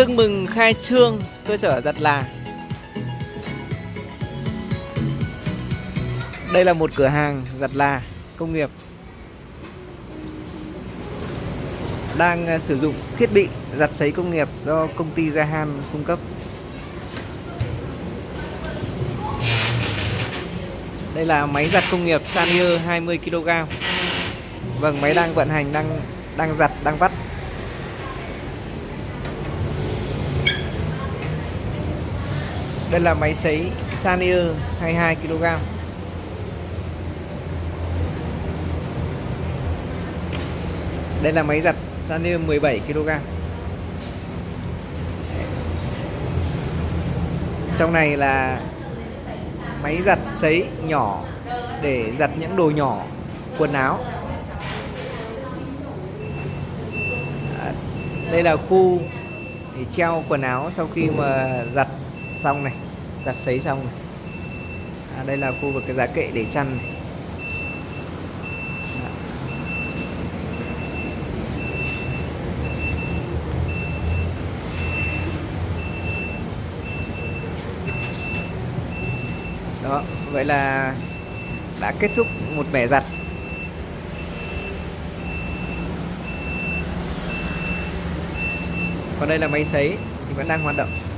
Tưng mừng khai trương cơ sở giặt là Đây là một cửa hàng giặt là công nghiệp Đang à, sử dụng thiết bị giặt sấy công nghiệp do công ty Gahan cung cấp. Đây là máy giặt công nghiệp Sanier 20kg Vâng, máy đang vận hành, đang đang giặt, đang vắt. Đây là máy sấy Sanier 22kg Đây là máy giặt Sanier 17kg Trong này là máy giặt sấy nhỏ để giặt những đồ nhỏ, quần áo. Đây là khu để treo quần áo sau khi mà giặt xong này giặt sấy xong này à, đây là khu vực cái giá kệ để chăn này. đó vậy là đã kết thúc một mẻ giặt. Còn đây là máy sấy thì vẫn đang hoạt động.